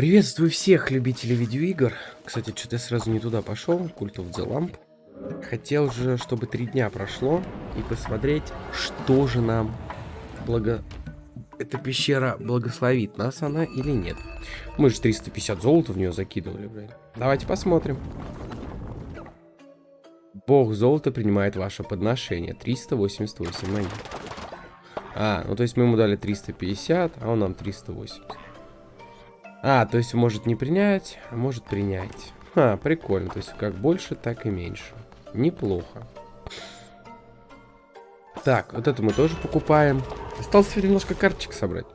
Приветствую всех любителей видеоигр. Кстати, что-то я сразу не туда пошел. Cult of the Lamp. Хотел же, чтобы три дня прошло и посмотреть, что же нам благо... Эта пещера благословит нас она или нет. Мы же 350 золота в нее закидывали, блин. Давайте посмотрим. Бог золота принимает ваше подношение. 388 монет. А, ну то есть мы ему дали 350, а он нам 380. А, то есть может не принять, а может принять. Ха, прикольно. То есть как больше, так и меньше. Неплохо. Так, вот это мы тоже покупаем. Осталось немножко карточек собрать.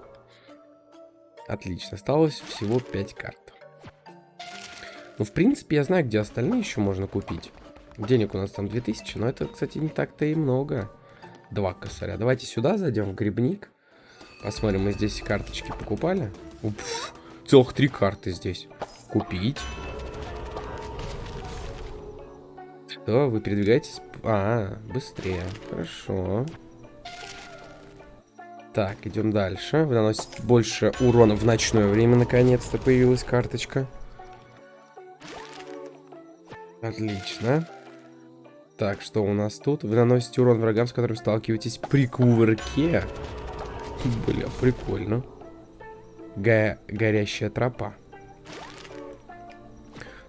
Отлично. Осталось всего 5 карт. Ну, в принципе, я знаю, где остальные еще можно купить. Денег у нас там 2000, но это, кстати, не так-то и много. Два косаря. Давайте сюда зайдем, в грибник. Посмотрим, мы здесь карточки покупали. Уф, целых три карты здесь. Купить. Что, вы передвигаетесь? А, быстрее. Хорошо. Так, идем дальше. Вы наносите больше урона в ночное время. Наконец-то появилась карточка. Отлично. Так, что у нас тут? Вы наносите урон врагам, с которыми сталкиваетесь при кувырке. Бля, прикольно. Го горящая тропа.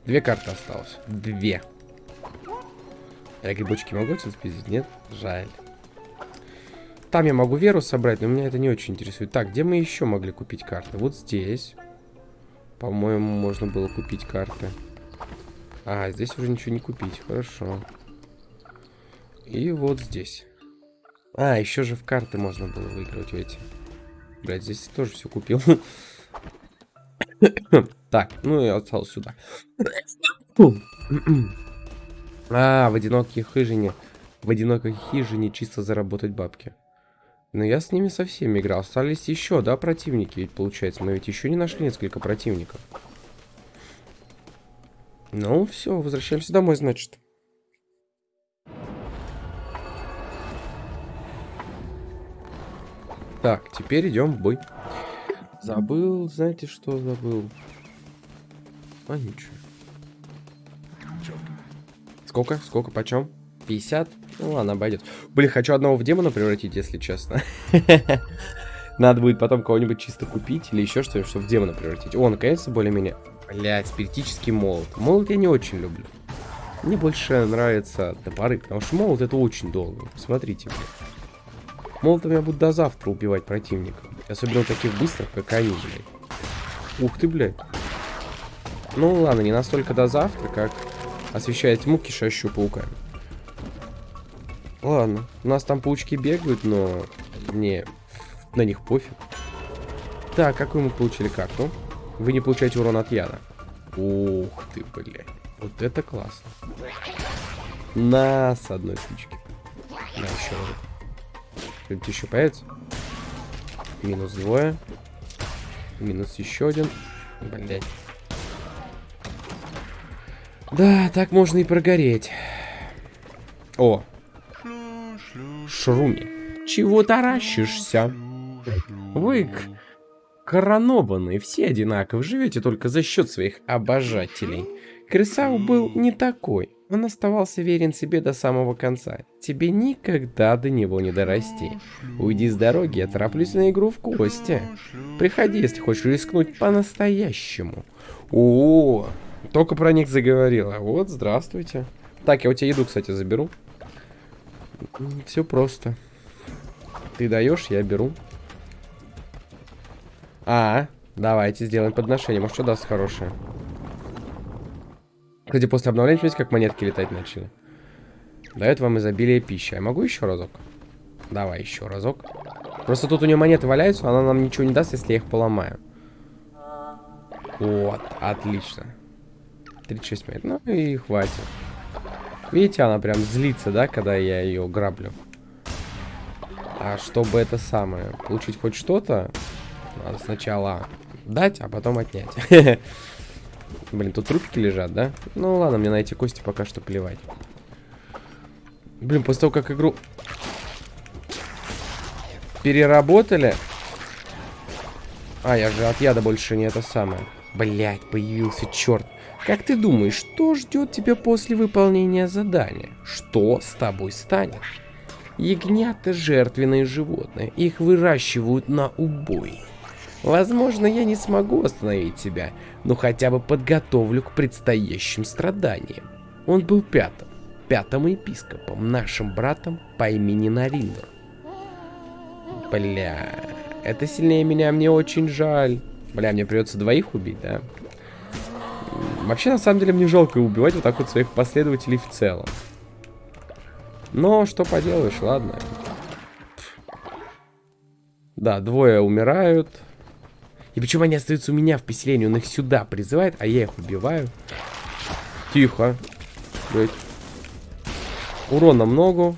Две карты осталось. Две. Я грибочки могу отсюда спиздить? Нет? Жаль. Там я могу веру собрать, но меня это не очень интересует. Так, где мы еще могли купить карты? Вот здесь. По-моему, можно было купить карты. А, здесь уже ничего не купить. Хорошо. И вот здесь. А, еще же в карты можно было выигрывать эти. Блять, здесь тоже все купил. так, ну и остался сюда. а, в одинокой хижине. В одинокой хижине чисто заработать бабки. Но я с ними со всеми играл. Остались еще, да, противники? Ведь получается, мы ведь еще не нашли несколько противников. Ну, все, возвращаемся домой, значит. Так, теперь идем в бой. Забыл, знаете, что забыл? А ничего. Сколько? Сколько? Почем? 50? Ну ладно, обойдет. Блин, хочу одного в демона превратить, если честно. Надо будет потом кого-нибудь чисто купить или еще что-нибудь, чтобы в демона превратить. О, наконец-то более-менее. Блять, спиритический молот. Молот я не очень люблю. Мне больше нравятся топоры, потому что молот это очень долго. Посмотрите, блядь. Молотом я буду до завтра убивать противников. Особенно таких быстрых, как они, блядь. Ух ты, блядь. Ну ладно, не настолько до завтра, как освещает тьму, кишащую пауками. Ладно, у нас там паучки бегают, но мне на них пофиг. Так, какую мы получили карту? Вы не получаете урон от яда. Ух ты, блядь. Вот это классно. На, с одной спички. На, еще раз. Что-нибудь еще появится? Минус двое. Минус еще один. Блять. Да, так можно и прогореть. О. Шруми. Чего таращишься? Вы коронованные, все одинаковы, живете только за счет своих обожателей. Крысау был не такой. Он оставался верен себе до самого конца. Тебе никогда до него не дорасти. Уйди с дороги, я тороплюсь на игру в кости. Приходи, если хочешь рискнуть по-настоящему. О, только про них заговорила. Вот, здравствуйте. Так, я у тебя еду, кстати, заберу. Все просто. Ты даешь, я беру. А, давайте сделаем подношение. Может, что даст хорошее. Кстати, после обновления, видите, как монетки летать начали. Дает вам изобилие пищи. Я могу еще разок? Давай еще разок. Просто тут у нее монеты валяются, она нам ничего не даст, если я их поломаю. Вот, отлично. 36 монет. Ну и хватит. Видите, она прям злится, да, когда я ее граблю. А чтобы это самое, получить хоть что-то, надо сначала дать, а потом отнять. Блин, тут трубки лежат, да? Ну ладно, мне на эти кости пока что плевать. Блин, после того, как игру переработали... А, я же от яда больше не это самое. Блять, появился черт. Как ты думаешь, что ждет тебя после выполнения задания? Что с тобой станет? Ягнята – жертвенные животные. Их выращивают на убой. Возможно, я не смогу остановить тебя, но хотя бы подготовлю к предстоящим страданиям. Он был пятым, пятым епископом, нашим братом по имени Нариндер. Бля, это сильнее меня, мне очень жаль. Бля, мне придется двоих убить, да? Вообще, на самом деле, мне жалко убивать вот так вот своих последователей в целом. Но, что поделаешь, ладно. Да, двое умирают. И почему они остаются у меня в поселении? Он их сюда призывает, а я их убиваю. Тихо. Блять. Урона много.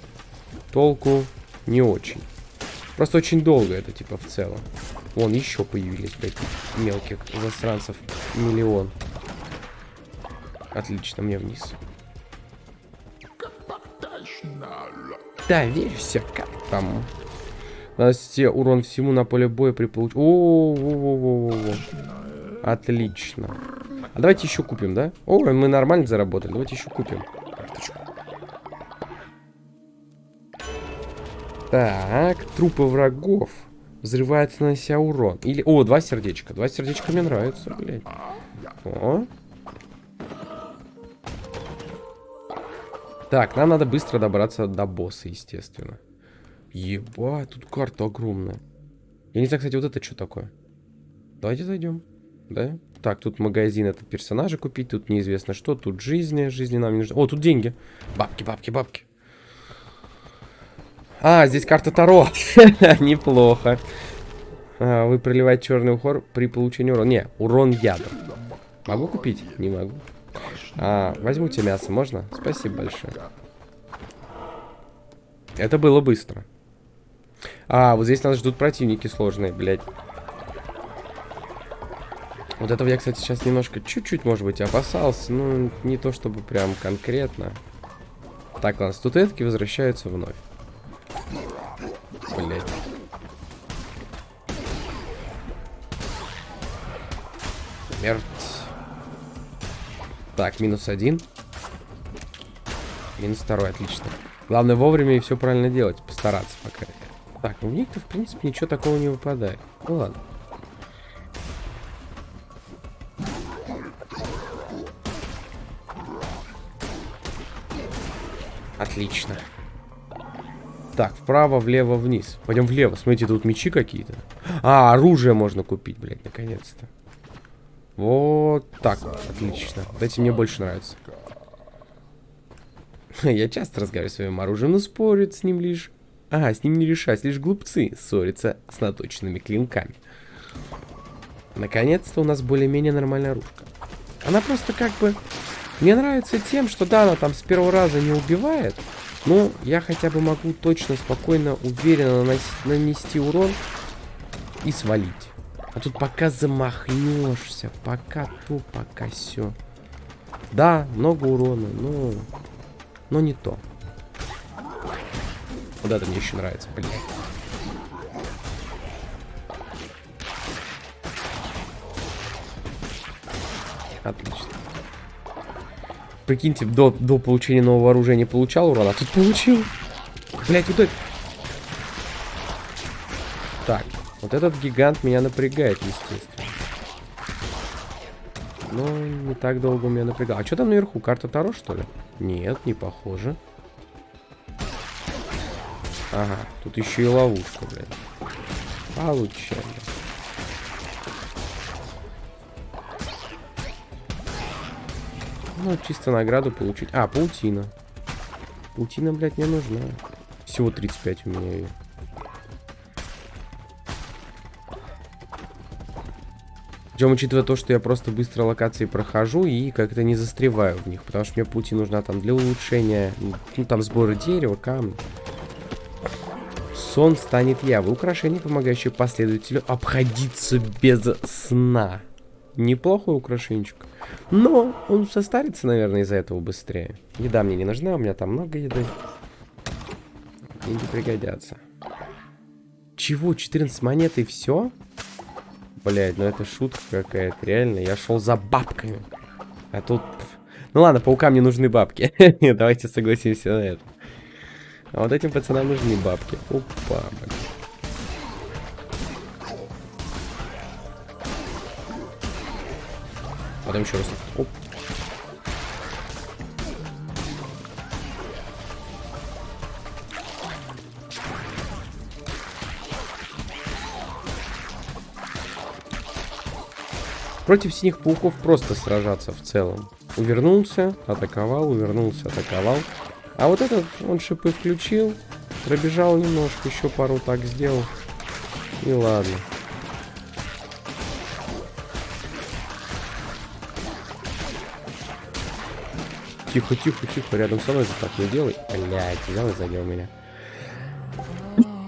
Толку не очень. Просто очень долго это, типа, в целом. Вон, еще появились, блядь, мелких засранцев. Миллион. Отлично, мне вниз. Доверься, как там? Наносите урон всему на поле боя при получении... О, -о, -о, -о, -о, Отлично. А давайте еще купим, да? О, мы нормально заработали. Давайте еще купим карточку. Так, трупы врагов. Взрывается, нанося урон. Или... О, два сердечка. Два сердечка мне нравятся, блядь. О. Так, нам надо быстро добраться до босса, естественно. Ебать, тут карта огромная. Я не знаю, кстати, вот это что такое. Давайте зайдем. Да? Так, тут магазин этот персонажа купить, тут неизвестно что, тут жизни, жизни нам не нужно. О, тут деньги. Бабки, бабки, бабки. А, здесь карта Таро. Неплохо. А, вы проливаете черный ухор при получении урона. Не, урон ядом. Могу купить? Не могу. А, возьму мясо, можно? Спасибо большое. Это было быстро. А, вот здесь нас ждут противники сложные, блядь. Вот этого я, кстати, сейчас немножко, чуть-чуть, может быть, опасался. Ну, не то чтобы прям конкретно. Так, ладно, статуэтки возвращаются вновь. Блять. Смерть. Так, минус один. Минус второй, отлично. Главное вовремя и все правильно делать. Постараться, пока. Так, в них-то, в принципе, ничего такого не выпадает. Ну ладно. Отлично. Так, вправо, влево, вниз. Пойдем влево. Смотрите, тут мечи какие-то. А, оружие можно купить, блядь, наконец-то. Вот так, отлично. Вот эти мне больше нравятся. Я часто разговариваю с своим оружием, но спорят с ним лишь... А, с ним не решать, лишь глупцы ссорятся с наточенными клинками. Наконец-то у нас более-менее нормальная оружка. Она просто как бы... Мне нравится тем, что да, она там с первого раза не убивает, ну, я хотя бы могу точно, спокойно, уверенно нанести урон и свалить. А тут пока замахнешься, пока то, пока все. Да, много урона, но... Но не то. Это мне еще нравится, блядь. Отлично. Прикиньте, до, до получения нового оружия не получал урона, а тут получил. Блять, вот это... Так, вот этот гигант меня напрягает, естественно. Но не так долго меня напрягал. А что там наверху? Карта Таро, что ли? Нет, не похоже. Ага, тут еще и ловушка, блядь. Получаем. Ну, чисто награду получить. А, паутина. Паутина, блядь, мне нужна. Всего 35 у меня ее. Причем, учитывая то, что я просто быстро локации прохожу и как-то не застреваю в них. Потому что мне пути нужна там для улучшения, ну там сбора дерева, камня. Сон станет явой. Украшение, помогающее последователю обходиться без сна. Неплохой украшенчик. Но он состарится, наверное, из-за этого быстрее. Еда мне не нужна, у меня там много еды. Деньги пригодятся. Чего? 14 монет и все? Блять, ну это шутка какая-то, реально. Я шел за бабками. А тут... Ну ладно, паукам не нужны бабки. Давайте согласимся на это. А вот этим пацанам нужны бабки. Опа, блин. Потом еще раз. Оп. Против синих пауков просто сражаться в целом. Увернулся, атаковал, увернулся, атаковал. А вот этот, он шипы включил, пробежал немножко, еще пару так сделал. И ладно. Тихо, тихо, тихо, рядом со мной же так не делай. Блядь, взял и задел меня.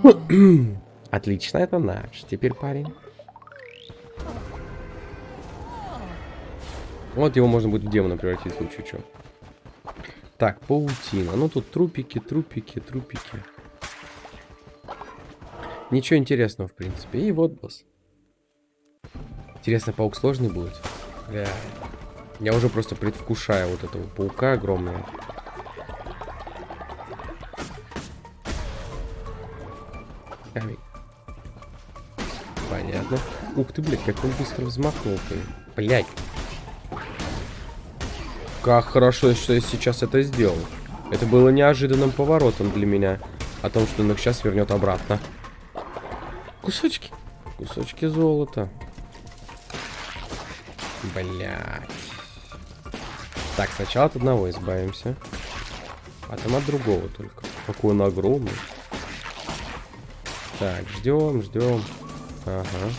Отлично, это наш. Теперь парень. Вот его можно будет в демона превратить в случае чего. Так, паутина. Ну тут трупики, трупики, трупики. Ничего интересного, в принципе. И вот босс. Интересно, паук сложный будет? Бля. Я уже просто предвкушаю вот этого паука огромного. Понятно. Ух ты, блядь, как он быстро взмахнул-то. Блядь. Как хорошо, что я сейчас это сделал. Это было неожиданным поворотом для меня. О том, что он их сейчас вернет обратно. Кусочки. Кусочки золота. Блять. Так, сначала от одного избавимся. А там от другого только. Какой он огромный. Так, ждем, ждем. Ага.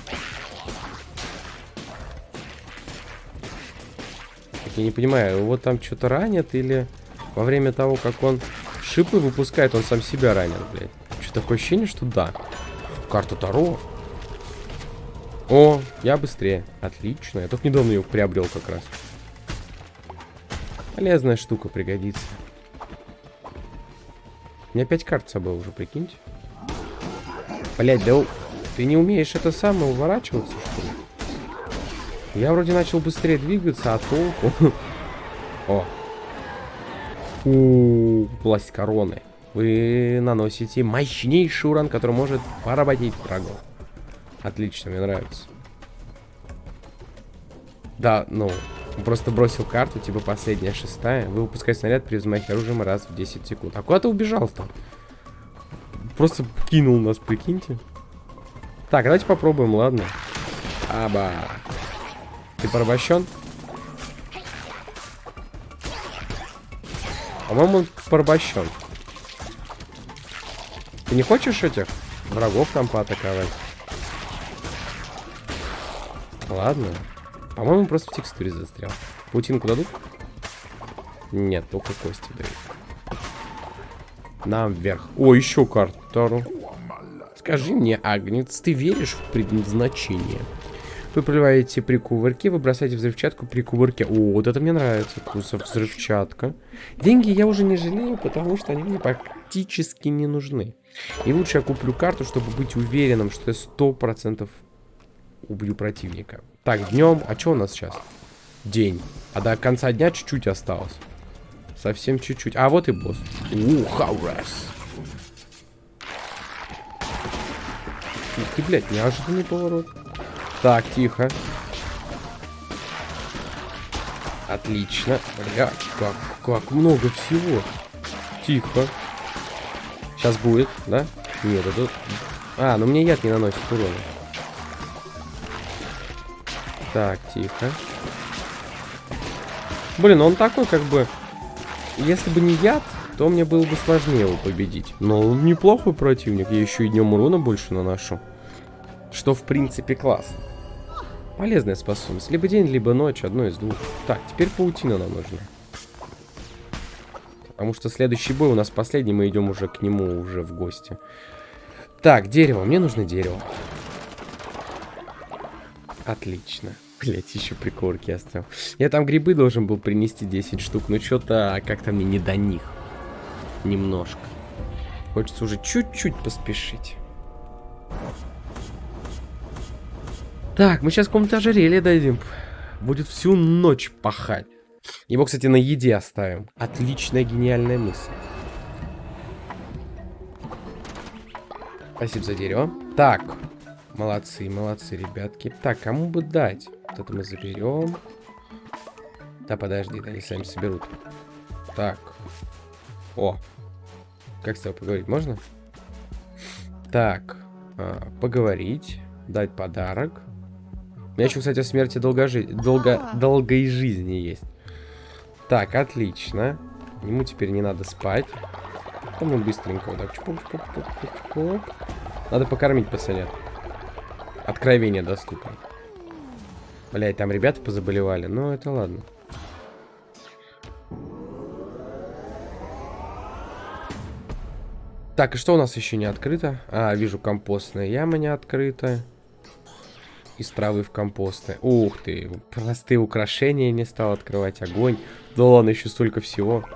Я не понимаю, его там что-то ранят или во время того, как он шипы выпускает, он сам себя ранит, блядь. Что такое ощущение, что да. Карта Таро. О, я быстрее. Отлично. Я только недавно ее приобрел как раз. Полезная штука пригодится. У меня опять карт с собой уже, прикиньте. Блять, да ты не умеешь это самое уворачиваться, что ли? Я вроде начал быстрее двигаться, а толку... О. У, власть короны. Вы наносите мощнейший урон, который может поработить врагов. Отлично, мне нравится. Да, ну, просто бросил карту, типа последняя шестая. Вы выпускаете снаряд при взмахе оружием раз в 10 секунд. А куда ты убежал там? Просто кинул нас, прикиньте. Так, давайте попробуем, ладно. Аба. Ты порабощен? По-моему, он порабощен. Ты не хочешь этих врагов там поатаковать? Ладно. По-моему, просто в текстуре застрял. Паутинку дадут? Нет, только кости дают. Нам вверх. О, еще карту. Скажи мне, Агнец, ты веришь в предназначение? Вы проливаете при кувырке, вы бросаете взрывчатку при кувырке. О, вот это мне нравится. Вкусов взрывчатка. Деньги я уже не жалею, потому что они мне практически не нужны. И лучше я куплю карту, чтобы быть уверенным, что я сто процентов убью противника. Так, днем. А что у нас сейчас? День. А до конца дня чуть-чуть осталось. Совсем чуть-чуть. А вот и босс. Ух, хаурас. Ух ты, блядь, неожиданный поворот. Так, тихо. Отлично. Бля, как, как много всего. Тихо. Сейчас будет, да? Нет, это... А, ну мне яд не наносит урона. Так, тихо. Блин, он такой как бы... Если бы не яд, то мне было бы сложнее его победить. Но он неплохой противник. Я еще и днем урона больше наношу. Что, в принципе, классно. Полезная способность. Либо день, либо ночь, одно из двух. Так, теперь паутина нам нужна. Потому что следующий бой у нас последний, мы идем уже к нему уже в гости. Так, дерево. Мне нужно дерево. Отлично. Блять, еще прикорки оставил. Я там грибы должен был принести 10 штук, но что-то как-то мне не до них. Немножко. Хочется уже чуть-чуть поспешить. Так, мы сейчас в каком-то ожерелье дойдем. Будет всю ночь пахать. Его, кстати, на еде оставим. Отличная, гениальная мысль. Спасибо за дерево. Так. Молодцы, молодцы, ребятки. Так, кому бы дать? Вот это мы заберем. Да, подожди, да, они сами соберут. Так. О. Как с тобой поговорить? Можно? Так. А, поговорить. Дать подарок. У меня еще, кстати, о смерти долгожи... долго... долгой жизни есть. Так, отлично. Ему теперь не надо спать. Там мы быстренько вот так. Чпок, чпок, чпок, чпок. Надо покормить пацанят. Откровение доступно. Блять, там ребята позаболевали. Ну, это ладно. Так, и что у нас еще не открыто? А, вижу, компостная яма не открыта. Из травы в компосты. Ух ты, простые украшения не стал открывать. Огонь. Да ладно, еще столько всего.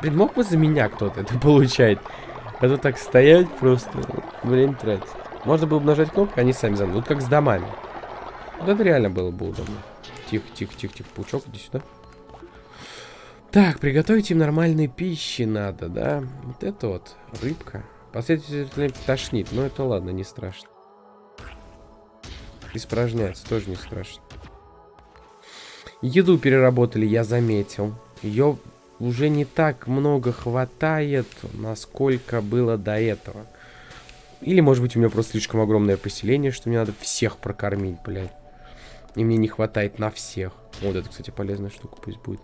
Блин, мог бы за меня кто-то это получать? А то так стоять просто, время тратить. Можно было бы нажать кнопку, они сами за. Вот как с домами. Вот это реально было бы удобно. Тихо, тихо, тихо, тихо. Паучок, иди сюда. Так, приготовить им нормальной пищи надо, да? Вот это вот, рыбка. Последовательно тошнит, но это ладно, не страшно. Испражняется, тоже не страшно. Еду переработали, я заметил. Ее уже не так много хватает, насколько было до этого. Или, может быть, у меня просто слишком огромное поселение, что мне надо всех прокормить, блядь. И мне не хватает на всех. Вот это, кстати, полезная штука пусть будет.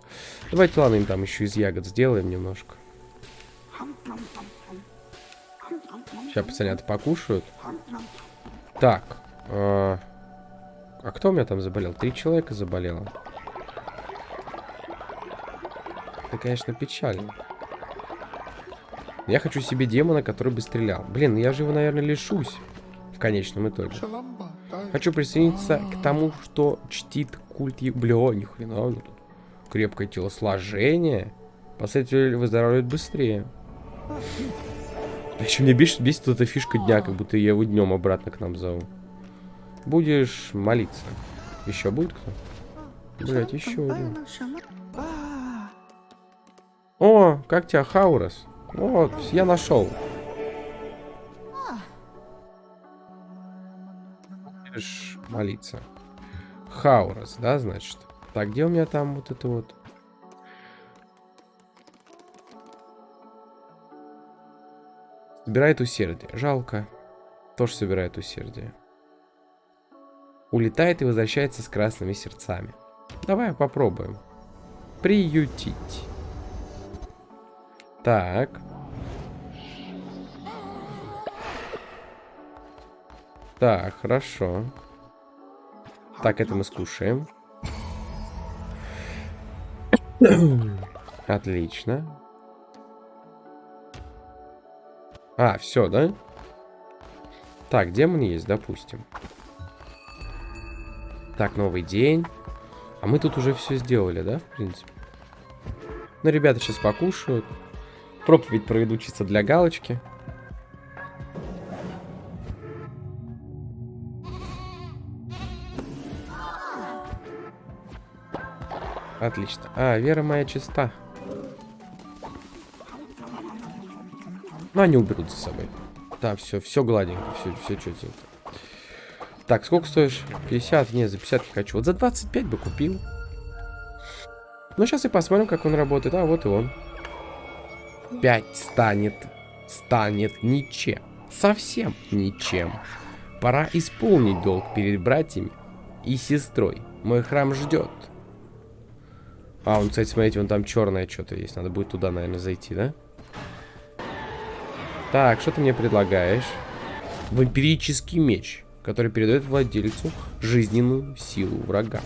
Давайте, ладно, им там еще из ягод сделаем немножко. Сейчас пацанята покушают. Так. Э а кто у меня там заболел? Три человека заболело. Это, конечно, печально. Я хочу себе демона, который бы стрелял. Блин, я же его, наверное, лишусь. В конечном итоге. Хочу присоединиться к тому, что чтит культ... Бля, ни хрена, ну тут крепкое телосложение. Последователь выздоравливает быстрее. Еще мне бесит, бесит эта фишка дня, как будто я его днем обратно к нам зову. Будешь молиться. Еще будет кто? Блять, еще один. О, как тебя, Хаурас? Вот, я нашел. Будешь молиться. Хаурас, да, значит? Так, где у меня там вот это вот? Собирает усердие. Жалко. Тоже собирает усердие улетает и возвращается с красными сердцами. Давай попробуем. Приютить. Так. Так, хорошо. Так, это мы скушаем. Отлично. А, все, да? Так, демон есть, допустим. Так, новый день. А мы тут уже все сделали, да, в принципе? Ну, ребята сейчас покушают. Проповедь проведу чисто для галочки. Отлично. А, вера моя чиста. Ну, они уберут за собой. Да, все, все гладенько, все, все четенько. Так, сколько стоишь? 50? Не, за 50 не хочу. Вот за 25 бы купил. Ну, сейчас и посмотрим, как он работает. А, вот и он. 5 станет. Станет ничем. Совсем ничем. Пора исполнить долг перед братьями и сестрой. Мой храм ждет. А, он, кстати, смотрите, вон там черное что-то есть. Надо будет туда, наверное, зайти, да? Так, что ты мне предлагаешь? Вампирический меч который передает владельцу жизненную силу врага.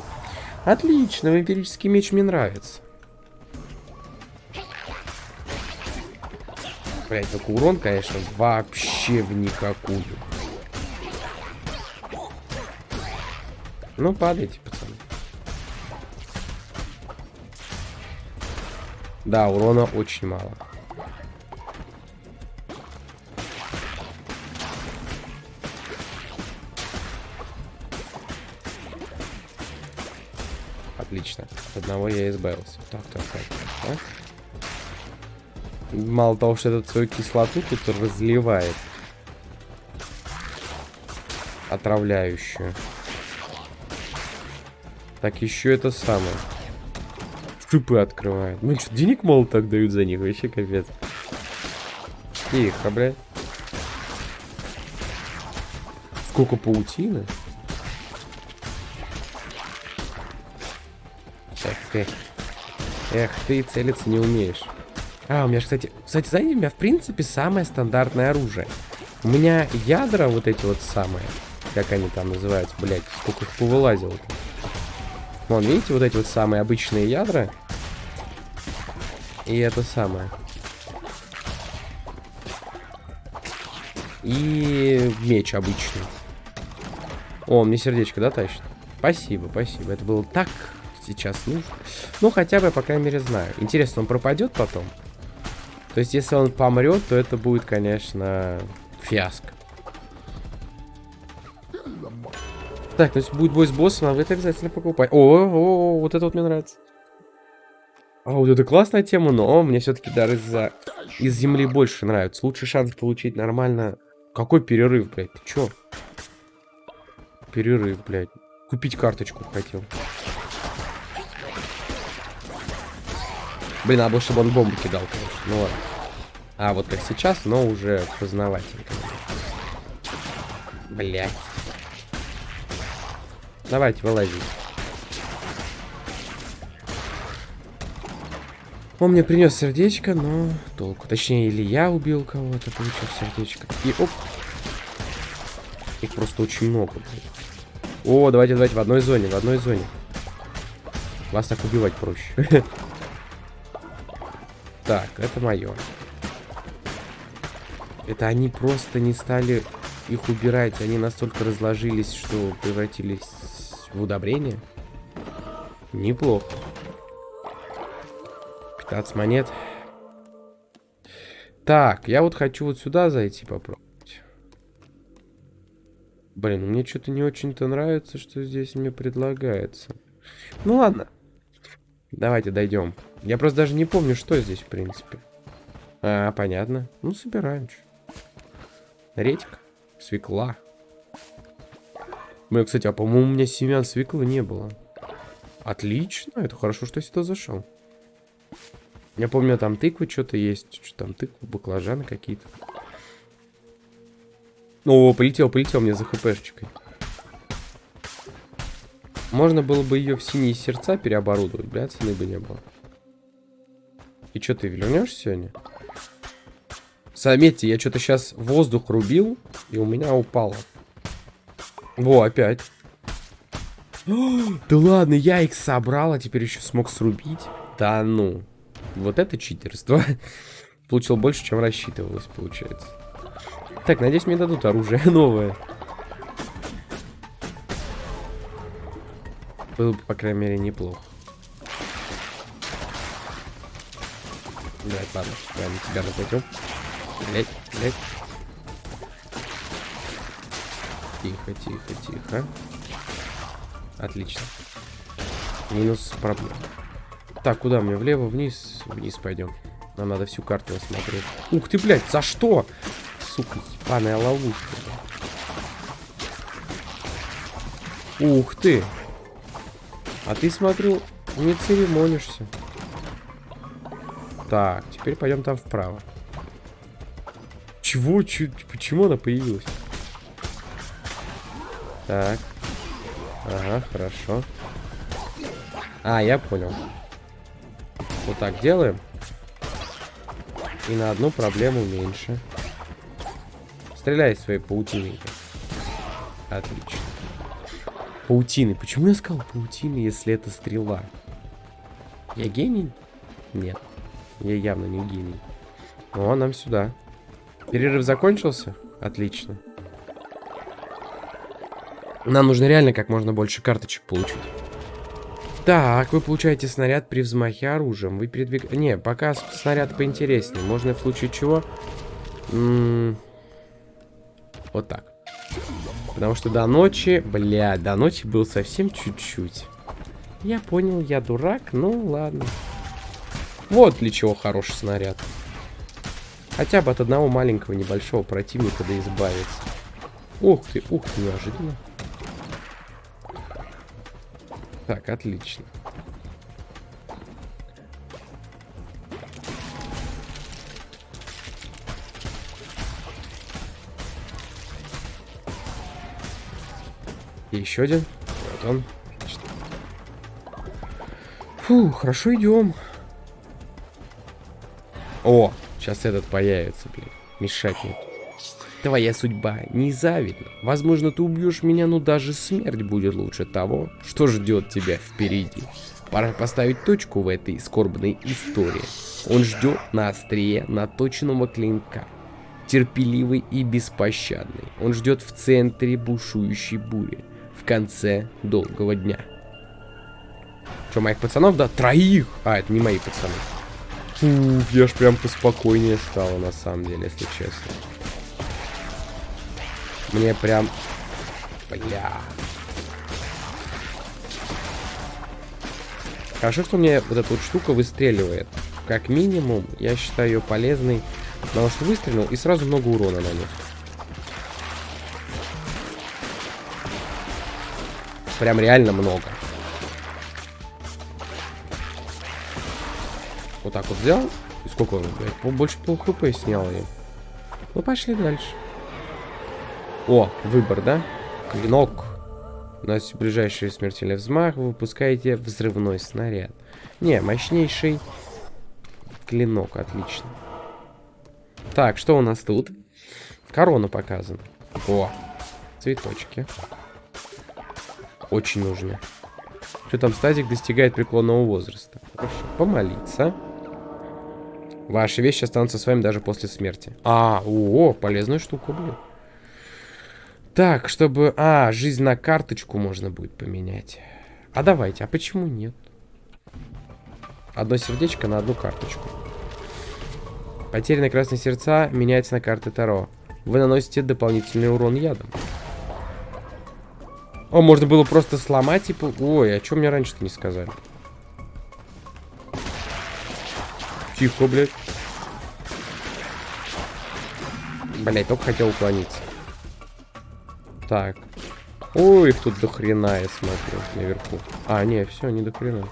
Отлично, вампирический меч мне нравится. Блять, только урон, конечно, вообще в никакую. Ну, падайте, пацаны. Да, урона очень мало. От одного я избавился. Так, так, так, так. Мало того, что этот свою кислоту тут разливает. Отравляющую. Так, еще это самое. Шипы открывает. Ну что, денег мало так дают за них, вообще капец. Тихо, блядь. Сколько паутины? Ты. Эх ты, целиться не умеешь. А, у меня, кстати... Кстати, знаете, у меня, в принципе, самое стандартное оружие. У меня ядра вот эти вот самые. Как они там называются, блядь. Сколько их повылазило. -то. Вон, видите, вот эти вот самые обычные ядра. И это самое. И меч обычный. О, мне сердечко, да, тащит? Спасибо, спасибо. Это было так сейчас нужно. Ну, хотя бы по крайней мере, знаю. Интересно, он пропадет потом? То есть, если он помрет, то это будет, конечно, фиаско. Так, то есть будет бой с боссом, вы это обязательно покупать. О, о, о, вот это вот мне нравится. А вот это классная тема, но мне все-таки дары из-за из земли больше нравятся. Лучший шанс получить нормально. Какой перерыв, блядь? Ты чё? Перерыв, блядь. Купить карточку хотел. Блин, надо было, чтобы он бомбу кидал, конечно. Ну ладно. А, вот как сейчас, но уже познавательно. Блять. Давайте, вылазить. Он мне принес сердечко, но толку. Точнее, или я убил кого-то, получил сердечко. И оп. Их просто очень много. Блин. О, давайте, давайте, в одной зоне, в одной зоне. Вас так убивать проще. Так, это мое. Это они просто не стали их убирать. Они настолько разложились, что превратились в удобрение. Неплохо. 15 монет. Так, я вот хочу вот сюда зайти попробовать. Блин, мне что-то не очень-то нравится, что здесь мне предлагается. Ну ладно. Давайте дойдем. Я просто даже не помню, что здесь, в принципе. А, понятно. Ну, собираем. Редька. Свекла. Мы, кстати, а по-моему, у меня семян свеклы не было. Отлично. Это хорошо, что я сюда зашел. Я помню, там тыквы что-то есть. Что там тыквы, баклажаны какие-то. О, полетел, полетел мне за хпшечкой. Можно было бы ее в синие сердца переоборудовать, бля, цены бы не было. И что, ты вернешь сегодня? Заметьте, я что-то сейчас воздух рубил, и у меня упало. Во, опять. да ладно, я их собрал, а теперь еще смог срубить. Да ну. Вот это читерство. Получил больше, чем рассчитывалось, получается. Так, надеюсь, мне дадут оружие новое. Было бы, по крайней мере, неплохо. Давай, ладно, давай на тебя нападем. Блять, блять. Тихо, тихо, тихо. Отлично. Минус проблем. Так, куда мне? Влево, вниз? Вниз пойдем. Нам надо всю карту осмотреть. Ух ты, блядь, за что? Сука, ебаная ловушка. Ух ты. А ты, смотрю, не церемонишься. Так, теперь пойдем там вправо. Чего? Ч почему она появилась? Так. Ага, хорошо. А, я понял. Вот так делаем. И на одну проблему меньше. Стреляй своей паутиной. Отлично. Паутины. Почему я сказал паутины, если это стрела? Я гений? Нет. Я явно не гений. О, нам сюда. Перерыв закончился? Отлично. Нам нужно реально как можно больше карточек получить. Так, вы получаете снаряд при взмахе оружием. Вы передвиг... Не, пока снаряд поинтереснее. Можно в случае чего... М -м вот так. Потому что до ночи... Бля, до ночи был совсем чуть-чуть. Я понял, я дурак, ну ладно. Вот для чего хороший снаряд. Хотя бы от одного маленького небольшого противника да избавиться. Ух ты, ух ты, неожиданно. Так, отлично. И еще один. Вот он. Фу, хорошо идем. О, сейчас этот появится, блин. Мешать нет. Твоя судьба незавидна. Возможно, ты убьешь меня, но даже смерть будет лучше того, что ждет тебя впереди. Пора поставить точку в этой скорбной истории. Он ждет на острие наточенного клинка. Терпеливый и беспощадный. Он ждет в центре бушующей бури конце долгого дня. Что, моих пацанов, да? Троих! А, это не мои пацаны. Фу, я ж прям поспокойнее стало, на самом деле, если честно. Мне прям... Бля... Хорошо, что мне вот эта вот штука выстреливает. Как минимум, я считаю ее полезной, потому что выстрелил и сразу много урона нанес. Прям реально много. Вот так вот взял. И сколько он? Больше пол хп снял я. Ну, пошли дальше. О, выбор, да? Клинок. У нас ближайший смертельный взмах. Вы выпускаете взрывной снаряд. Не, мощнейший клинок. Отлично. Так, что у нас тут? Корона показана. О, цветочки. Очень нужно. Что там, стазик достигает преклонного возраста. Хорошо. Помолиться. Ваши вещи останутся с вами даже после смерти. А, о, полезная штука, блин. Так, чтобы... А, жизнь на карточку можно будет поменять. А давайте, а почему нет? Одно сердечко на одну карточку. Потерянные красные сердца меняется на карты Таро. Вы наносите дополнительный урон ядом. О, можно было просто сломать, типа... Ой, а что мне раньше-то не сказали? Тихо, блядь. Блядь, только хотел уклониться. Так. Ой, их тут до хрена, я смотрю, наверху. А, не, все, не до хрена.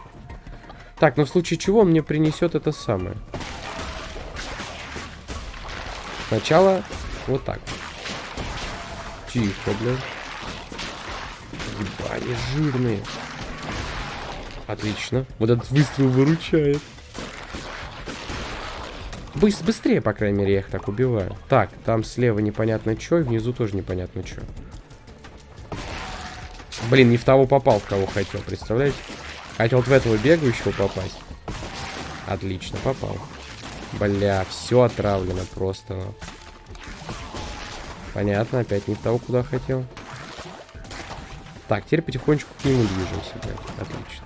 Так, ну в случае чего мне принесет это самое. Сначала вот так. Тихо, блядь. Они жирные. Отлично. Вот этот выстрел выручает. Быс быстрее, по крайней мере, я их так убиваю. Так, там слева непонятно что, и внизу тоже непонятно что. Блин, не в того попал, в кого хотел, представляете? Хотел вот в этого бегающего попасть. Отлично, попал. Бля, все отравлено просто. Понятно, опять не в того, куда хотел. Так, теперь потихонечку к нему движемся, блядь. Отлично.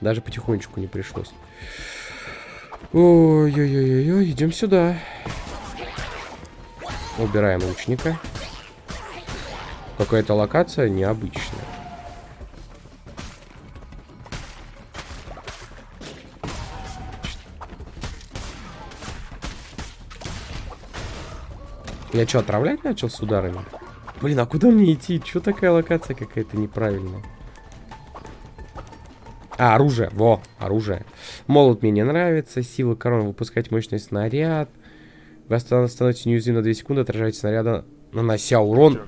Даже потихонечку не пришлось. Ой-ой-ой-ой, идем сюда. Убираем лучника. Какая-то локация необычная. Я что, отравлять начал с ударами? Блин, а куда мне идти? Чё такая локация какая-то неправильная? А, оружие. Во, оружие. Молот мне не нравится. Сила корона выпускать мощный снаряд. Вы становитесь неуязвимы на 2 секунды, отражаете снаряда, нанося урон.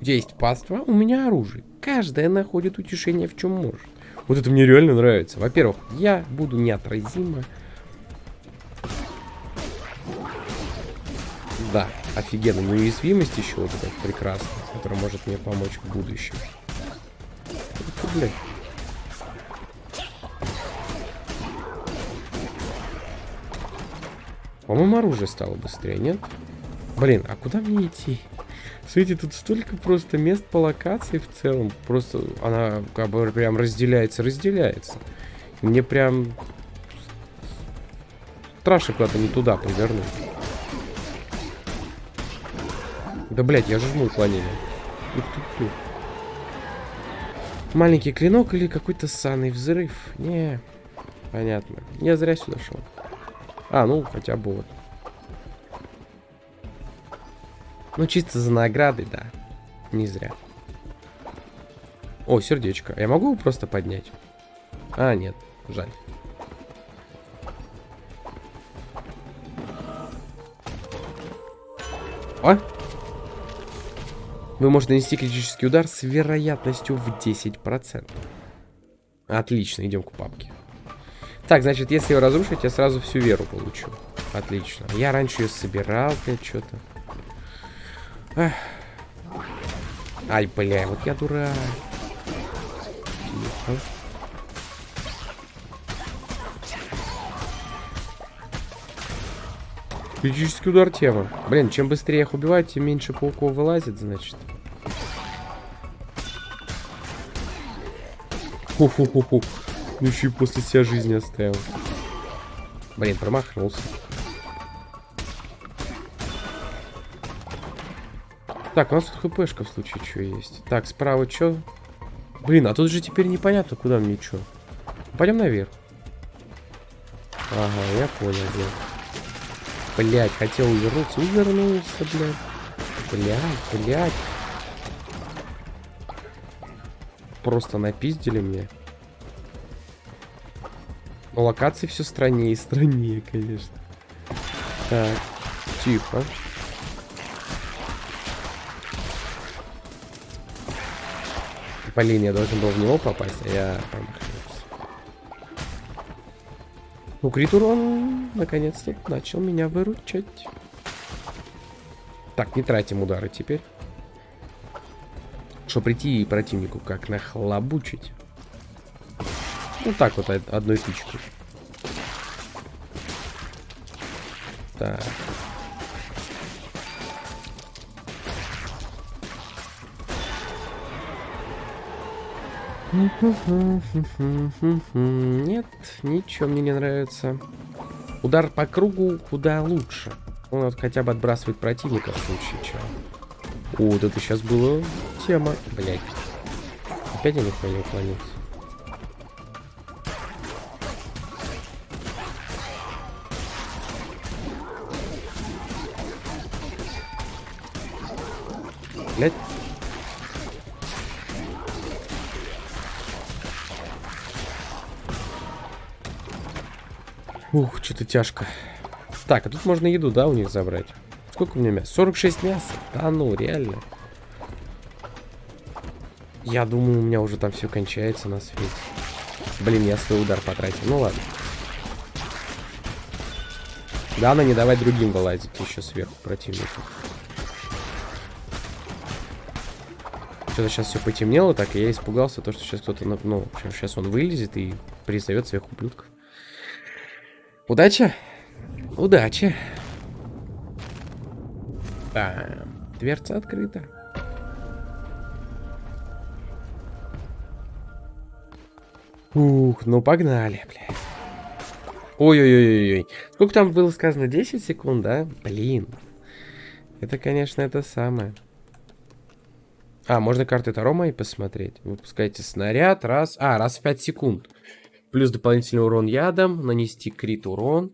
Есть паства? У меня оружие. Каждая находит утешение в чем может. Вот это мне реально нравится. Во-первых, я буду неотразима. Да, офигенно. Неуязвимость еще вот эта прекрасная, которая может мне помочь в будущем. Это, блядь. По-моему, оружие стало быстрее, нет? Блин, а куда мне идти? Смотрите, тут столько просто мест по локации в целом. Просто она как бы прям разделяется, разделяется. Мне прям страшно куда-то не туда повернуть. Да, блядь, я жму уклонение. Маленький клинок или какой-то санный взрыв? Не, понятно. Я зря сюда шел. А, ну, хотя бы вот. Ну, чисто за награды, да. Не зря. О, сердечко. Я могу его просто поднять? А, нет. Жаль. О! Вы можете нанести критический удар с вероятностью в 10%. Отлично, идем к папке. Так, значит, если его разрушить, я сразу всю веру получу. Отлично. Я раньше ее собирал, блядь, что-то. Ай, бля, вот я дурак. Критический удар тема. Блин, чем быстрее их убивать, тем меньше пауков вылазит, значит. Ху-ху-ху-ху. Ну еще и после себя жизни оставил. Блин, промахнулся. Так, у нас тут хпшка в случае что есть. Так, справа что? Блин, а тут же теперь непонятно, куда мне что. Пойдем наверх. Ага, я понял, блядь. Блядь, хотел увернуться. Увернулся, блядь. Блядь, блядь. Просто напиздили мне. Но локации все страннее и страннее, конечно. Так, тихо. Блин, я должен был в него попасть, а я промахнулся. Ну, крит урон наконец-то начал меня выручать. Так, не тратим удары теперь. Что прийти и противнику как нахлобучить. Ну так вот, одной тычкой. Так. Нет, ничего мне не нравится. Удар по кругу куда лучше. Он вот хотя бы отбрасывает противника в случае чего. О, вот это сейчас было тема. Блять. Опять я не уклонился. Блять. Ух, что-то тяжко. Так, а тут можно еду, да, у них забрать? Сколько у меня мяса? 46 мяса? Да ну, реально. Я думаю, у меня уже там все кончается на свете. Блин, я свой удар потратил. Ну ладно. Да, надо не давать другим вылазить еще сверху противнику. Что-то сейчас все потемнело так, и я испугался, то, что сейчас кто-то, ну, сейчас он вылезет и призовет своих ублюдков. Удача? Удача. Да, дверца открыта. Ух, ну погнали, бля. Ой-ой-ой-ой. Сколько там было сказано? 10 секунд, да? Блин. Это, конечно, это самое. А, можно карты Таро мои посмотреть. Выпускайте снаряд. Раз. А, раз в 5 секунд. Плюс дополнительный урон ядом. Нанести крит урон.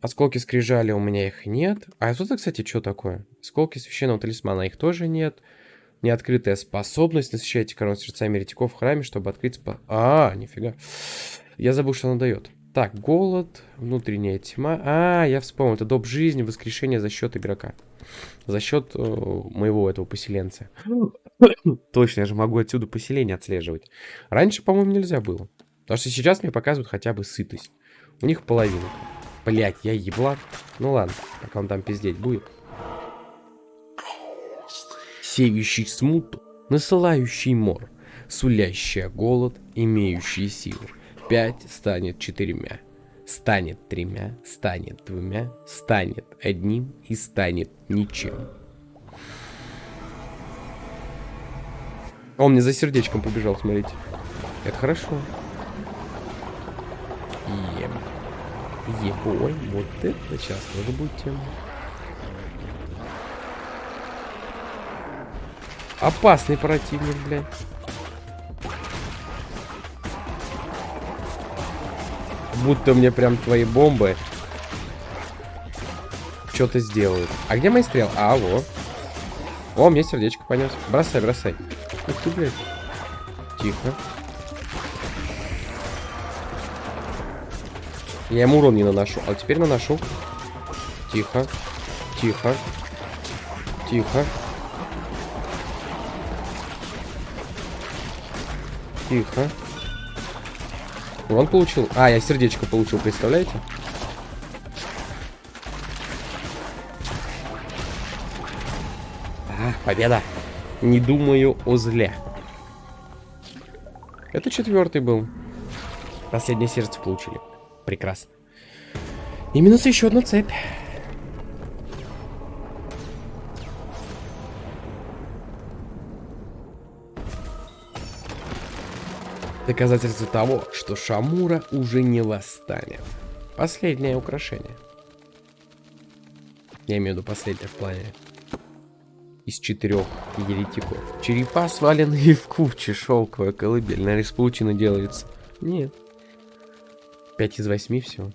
Осколки скрижали у меня их нет. А это, кстати, что такое? Осколки священного талисмана их тоже нет. Неоткрытая способность. Насыщайте корону сердцами еретиков в храме, чтобы открыть спа... А, нифига. Я забыл, что она дает. Так, голод, внутренняя тьма. А, я вспомнил. Это доп жизни, воскрешение за счет игрока. За счет э, моего этого поселенца. Точно, я же могу отсюда поселение отслеживать. Раньше, по-моему, нельзя было. Потому что сейчас мне показывают хотя бы сытость. У них половина. Блять, я еблак. Ну ладно, пока он там пиздеть будет. Сеющий смуту, насылающий мор, сулящий голод, имеющий силу. Пять станет четырьмя, станет тремя, станет двумя, станет одним и станет ничем. Он мне за сердечком побежал, смотрите. Это хорошо. И... Ебой, вот это сейчас тоже будет тема. Опасный противник, блядь. Будто мне прям твои бомбы что-то сделают. А где мои стрелы? А, во. О, мне сердечко понес. Бросай, бросай. Ух ты, блядь. Тихо. Я ему урон не наношу. А теперь наношу. Тихо. Тихо. Тихо. Тихо. Он получил. А, я сердечко получил, представляете? А, победа. Не думаю о зле. Это четвертый был. Последнее сердце получили. Прекрасно. И минус еще одна цепь. Доказательство того, что Шамура уже не восстанет. Последнее украшение. Я имею в виду последнее в плане. Из четырех еретиков. Черепа сваленные в куче, шелковая колыбель. На из делается. Нет. Пять из восьми все.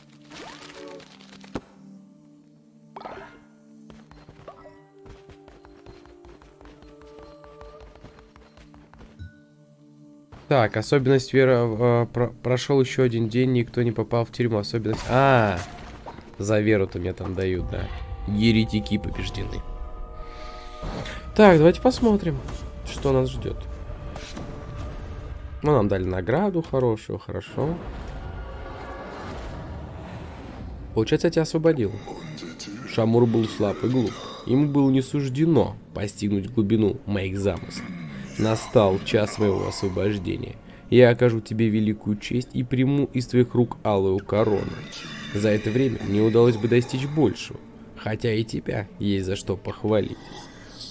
Так, особенность Вера... Э, про прошел еще один день, никто не попал в тюрьму. Особенность... А, за Веру-то мне там дают, да. Еретики побеждены. Так, давайте посмотрим, что нас ждет. Ну, нам дали награду хорошую, хорошо. Получается, я тебя освободил. Шамур был слаб и глуп. Ему было не суждено постигнуть глубину моих замыслов. Настал час моего освобождения. Я окажу тебе великую честь и приму из твоих рук алую корону. За это время мне удалось бы достичь большего, хотя и тебя есть за что похвалить.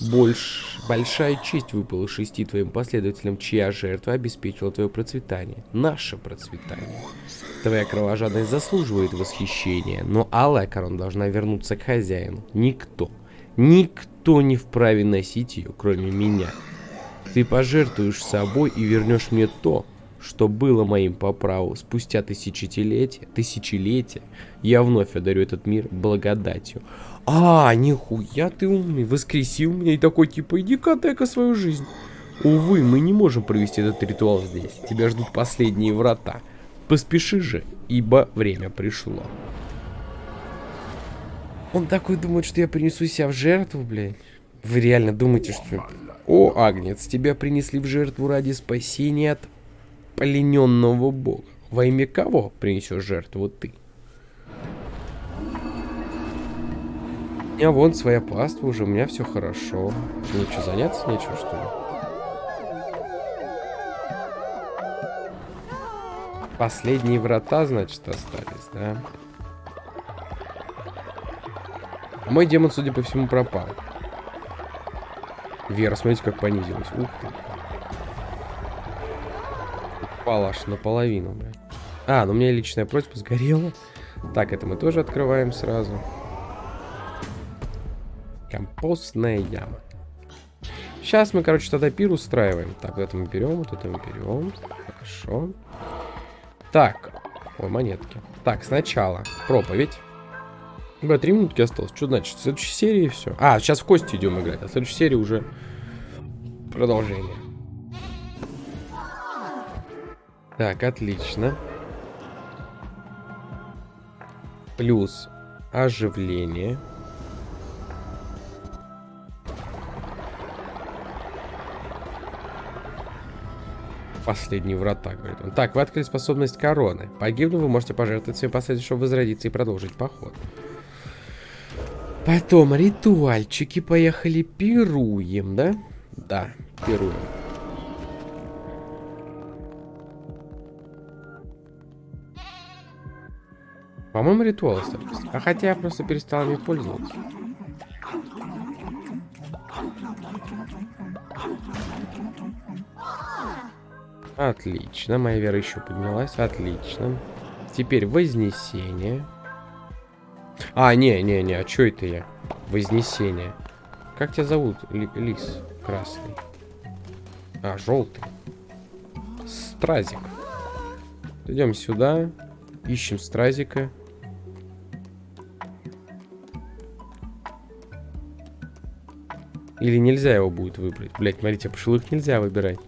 Больш... Большая честь выпала шести твоим последователям, чья жертва обеспечила твое процветание. Наше процветание. Твоя кровожадность заслуживает восхищения, но алая корона должна вернуться к хозяину. Никто, никто не вправе носить ее, кроме меня. Ты пожертвуешь собой и вернешь мне то, что было моим по праву. Спустя тысячелетия, тысячелетия, я вновь одарю этот мир благодатью. А, нихуя ты умный, воскресил меня и такой типа, иди-ка дай-ка свою жизнь. Увы, мы не можем провести этот ритуал здесь. Тебя ждут последние врата. Поспеши же, ибо время пришло. Он такой думает, что я принесу себя в жертву, блядь. Вы реально думаете, что... О, Агнец, тебя принесли в жертву ради спасения от плененного бога. Во имя кого принесешь жертву ты? Меня вон своя паства уже, у меня все хорошо. Мне что, заняться нечего, что ли? Последние врата, значит, остались, да? мой демон, судя по всему, пропал. Вера, смотрите, как понизилась. Ух ты. Упала аж наполовину, блядь. А, ну у меня личная просьба сгорела. Так, это мы тоже открываем сразу. Компостная яма. Сейчас мы, короче, тогда пир устраиваем. Так, вот это мы берем, вот это мы берем. Хорошо. Так. Ой, монетки. Так, сначала проповедь. Бля, три минутки осталось. Что значит? В следующей серии все. А, сейчас в кости идем играть. А в следующей серии уже продолжение. Так, отлично. Плюс оживление. Последний врата, говорит он. Так, вы открыли способность короны. Погибнув, вы можете пожертвовать своим последним, чтобы возродиться и продолжить поход. Потом ритуальчики поехали, пируем, да? Да, пируем. По-моему, ритуал остались. А хотя я просто перестал ими пользоваться. Отлично, моя вера еще поднялась. Отлично. Теперь вознесение. А, не-не-не, а что это я? Вознесение. Как тебя зовут, Ли Лис? Красный. А, желтый. Стразик. Идем сюда. Ищем стразика. Или нельзя его будет выбрать? Блять, смотрите, пошлых нельзя выбирать.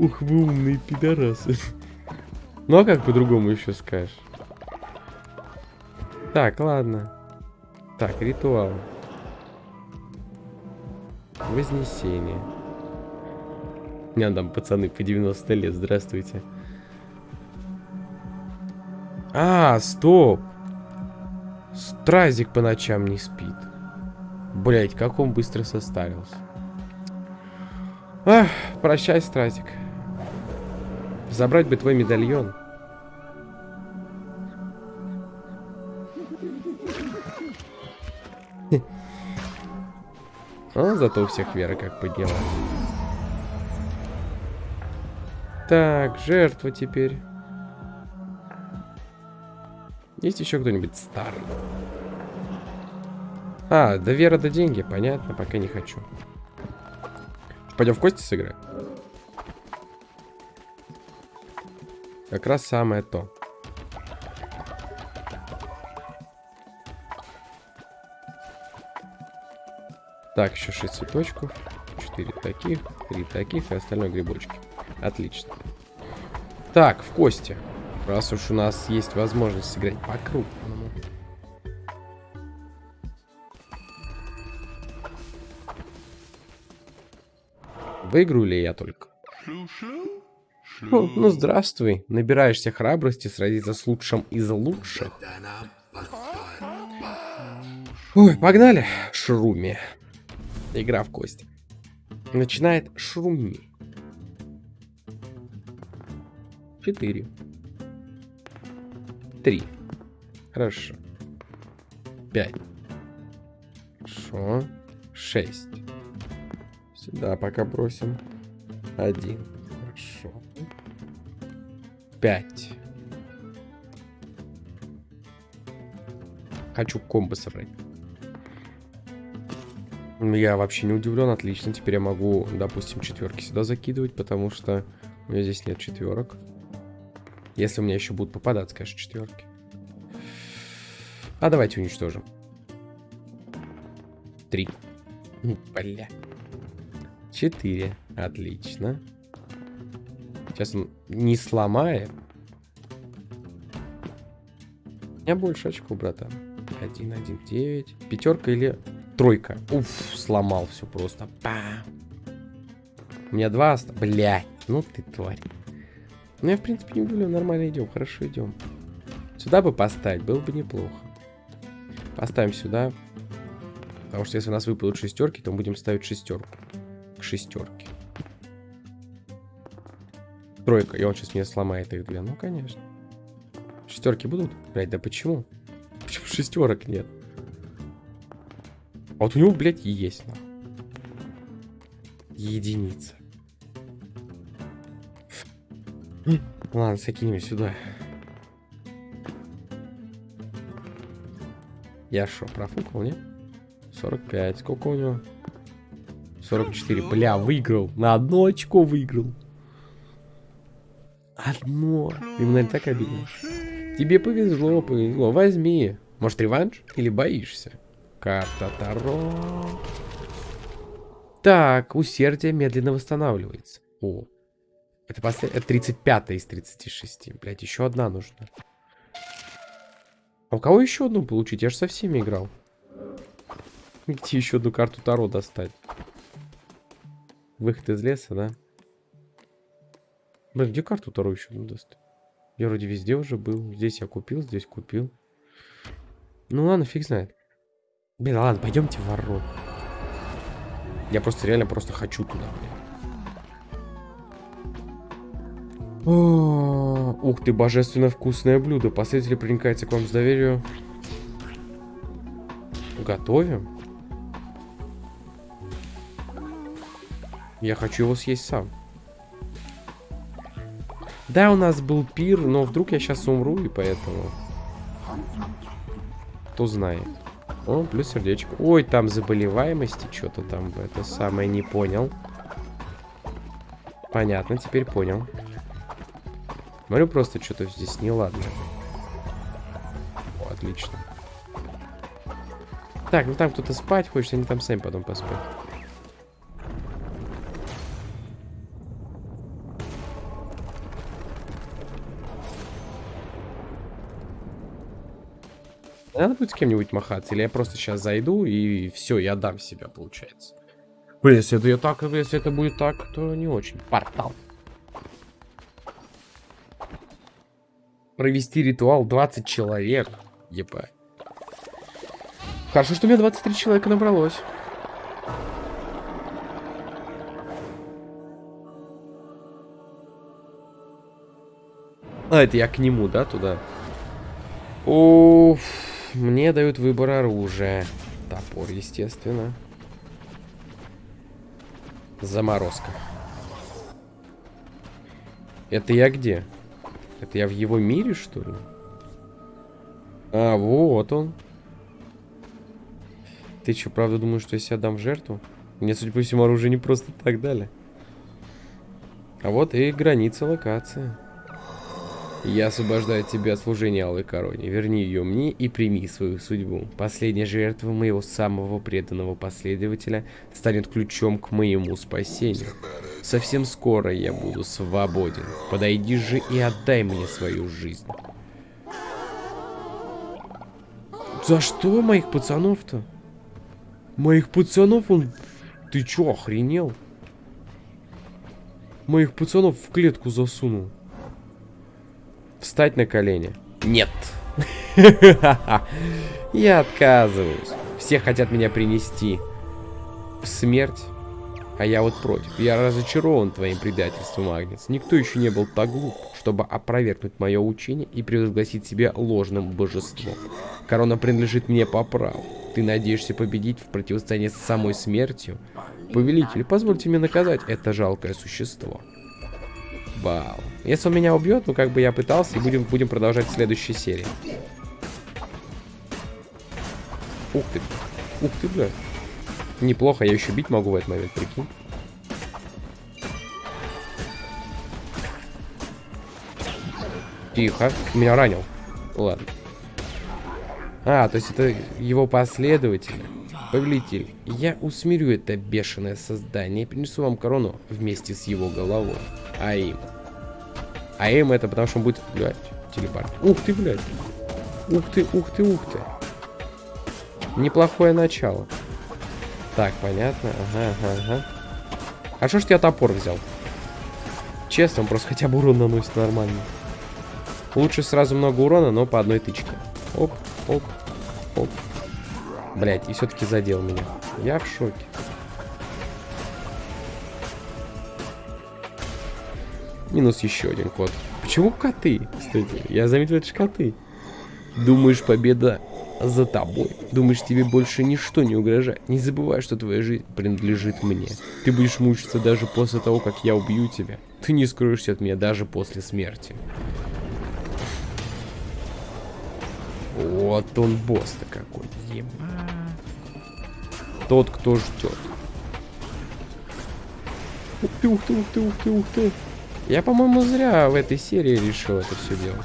Ух, вы умные пидорасы. Ну а как по-другому еще скажешь? Так, ладно. Так, ритуал. Вознесение. Не, там пацаны по 90 лет, здравствуйте. А, стоп. Стразик по ночам не спит. Блять, как он быстро состарился. Ах, прощай, Стразик. Забрать бы твой медальон. А, зато у всех вера как поднялась. Так, жертва теперь. Есть еще кто-нибудь старый? А, да вера да деньги, понятно, пока не хочу. Пойдем в кости сыграем? Как раз самое то. Так, еще 6 цветочков. 4 таких, 3 таких и остальное грибочки. Отлично. Так, в кости. Раз уж у нас есть возможность сыграть по крупному. Выиграю ли я только? Ну, здравствуй. Набираешься храбрости сразиться с лучшим из лучших. Ой, погнали, Шруми. Игра в кости. Начинает Шруми. Четыре. Три. Хорошо. Пять. Хорошо. Шесть. Сюда пока бросим. Один. Хорошо. Пять. Хочу комбо собрать. Я вообще не удивлен, отлично. Теперь я могу, допустим, четверки сюда закидывать, потому что у меня здесь нет четверок. Если у меня еще будут попадаться, конечно, четверки. А давайте уничтожим. Три. Бля. Четыре. Отлично. Сейчас не сломает. У меня больше очков, братан. Один, один, девять. Пятерка или тройка? Уф, сломал все просто. Па. У меня два осталось. Блядь, ну ты тварь. Ну я, в принципе, не удивлен. Нормально идем, хорошо идем. Сюда бы поставить, было бы неплохо. Поставим сюда. Потому что если у нас выпадут шестерки, то мы будем ставить шестерку. К шестерке. Тройка. И он сейчас мне сломает их две. Ну, конечно. Шестерки будут? Блять, да почему? Почему шестерок нет? А вот у него, блядь, есть. Нахуй. Единица. Ладно, закинем сюда. Я что, профукал, нет? 45. Сколько у него? 44. Бля, выиграл. На одно очко выиграл. Одно. Именно так обидно. Тебе повезло, повезло. Возьми. Может, реванш? Или боишься? Карта Таро. Так, усердие медленно восстанавливается. О. Это, послед... это 35 из 36. Блять, еще одна нужна. А у кого еще одну получить? Я же со всеми играл. Где еще одну карту Таро достать? Выход из леса, да? Блин, где карту Таро еще достать? Я вроде везде уже был. Здесь я купил, здесь купил. Ну ладно, фиг знает. Блин, ладно, пойдемте в ворот. Я просто реально просто хочу туда, блин. О, ух ты, божественно вкусное блюдо. Последователь проникается к вам с доверию. Готовим? Я хочу его съесть сам. Да, у нас был пир, но вдруг я сейчас умру, и поэтому... Кто знает. О, плюс сердечко. Ой, там заболеваемости что-то там. Это самое не понял. Понятно, теперь понял. Смотрю, просто что-то здесь неладно. отлично. Так, ну там кто-то спать хочет, они там сами потом поспать. Надо будет с кем-нибудь махаться, или я просто сейчас зайду и все, я дам себя, получается. Блин, если это, я так, если это будет так, то не очень. Портал. Провести ритуал 20 человек. Ебать. Хорошо, что у меня 23 человека набралось. А, это я к нему, да, туда? Уф, мне дают выбор оружия. Топор, естественно. Заморозка. Это я где? Это я в его мире, что ли? А, вот он. Ты что, правда думаешь, что я себя дам в жертву? Мне, судя по всему, оружие не просто так дали. А вот и граница локации. Я освобождаю тебя от служения Алой Короне. Верни ее мне и прими свою судьбу. Последняя жертва моего самого преданного последователя станет ключом к моему спасению. Совсем скоро я буду свободен. Подойди же и отдай мне свою жизнь. За что моих пацанов-то? Моих пацанов он... Ты чё, охренел? Моих пацанов в клетку засунул. Встать на колени. Нет. Я отказываюсь. Все хотят меня принести в смерть. А я вот против. Я разочарован твоим предательством, Агнец. Никто еще не был так глуп, чтобы опровергнуть мое учение и превозгласить себя ложным божеством. Корона принадлежит мне по праву. Ты надеешься победить в противостоянии с самой смертью? Повелитель, позвольте мне наказать это жалкое существо. Бау. Если он меня убьет, ну как бы я пытался, и будем, будем продолжать в следующей серии. Ух ты. Ух ты, бля. Неплохо, я еще бить могу в этот момент, прикинь. Тихо. Меня ранил. Ладно. А, то есть это его последователь. Повелитель, я усмирю это бешеное создание и принесу вам корону вместе с его головой. А им. А им это потому что он будет, блядь, телепорт. Ух ты, блядь. Ух ты, ух ты, ух ты. Неплохое начало. Так, понятно. Ага, ага, ага. А что ж я топор взял? Честно, он просто хотя бы урон наносит нормально. Лучше сразу много урона, но по одной тычке. Оп, оп, оп. Блять, и все-таки задел меня. Я в шоке. Минус еще один кот. Почему коты? Кстати, я заметил, это же коты. Думаешь, победа за тобой. Думаешь, тебе больше ничто не угрожает. Не забывай, что твоя жизнь принадлежит мне. Ты будешь мучиться даже после того, как я убью тебя. Ты не скроешься от меня даже после смерти. Вот он босс-то какой. Еба. Тот, кто ждет. Ух ты, ух ты, ух ты, ух ты, ух ты. Я, по-моему, зря в этой серии решил это все делать.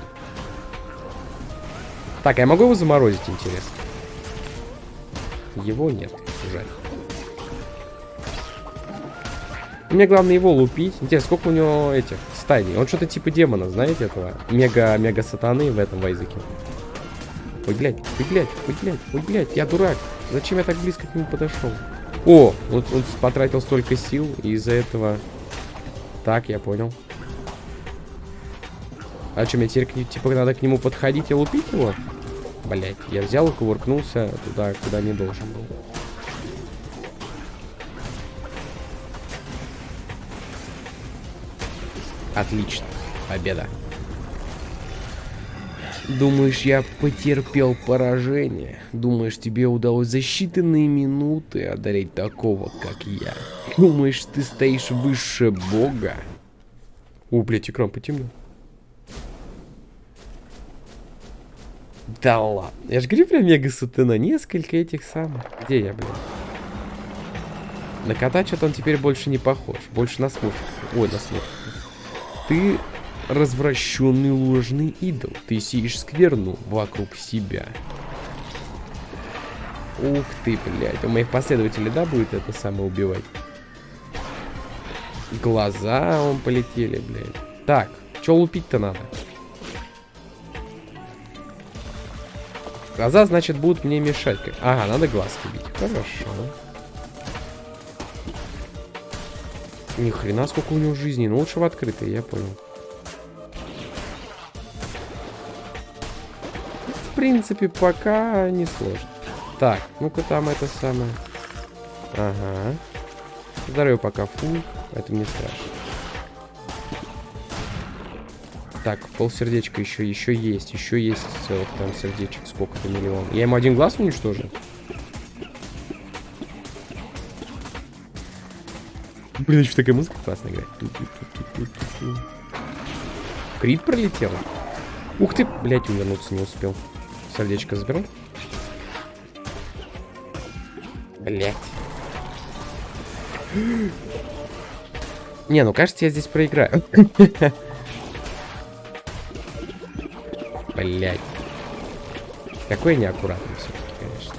Так, я могу его заморозить, интересно? Его нет, жаль. Мне главное его лупить. Интересно, сколько у него этих стадий? Он что-то типа демона, знаете этого? Мега-мега сатаны в этом вайзеке. Ой, блядь, ой, блядь, ой, блядь, ой, блядь, я дурак. Зачем я так близко к нему подошел? О, вот он потратил столько сил, и из-за этого... Так, я понял. А что, мне теперь, типа, надо к нему подходить и лупить его? Блять, я взял и кувыркнулся туда, куда не должен был. Отлично. Победа. Думаешь, я потерпел поражение? Думаешь, тебе удалось за считанные минуты одолеть такого, как я? Думаешь, ты стоишь выше бога? О, блядь, экран потемнел. Да ладно. Я же говорю про мега сатана. Несколько этих самых. Где я, блин? На кота что-то он теперь больше не похож. Больше на смурфика. Ой, на смурфика. Ты развращенный ложный идол. Ты сеешь скверну вокруг себя. Ух ты, блядь. У моих последователей, да, будет это самое убивать? Глаза он полетели, блядь. Так, что лупить-то надо? Глаза, значит, будут мне мешать. Ага, надо глазки бить. Хорошо. Ни хрена сколько у него жизни. Ну лучше в открытой, я понял. В принципе, пока не сложно. Так, ну-ка там это самое. Ага. Здоровье пока фул. Это не страшно. Так, полсердечка еще, еще есть. Еще есть целых там сердечек. Сколько-то миллион. Я ему один глаз уничтожил? Блин, еще такая музыка классная играет. Крит пролетел. Ух ты, блядь, вернуться не успел. Сердечко заберу. Блять. Не, ну кажется, я здесь проиграю. Блять. Какой неаккуратный все-таки, конечно.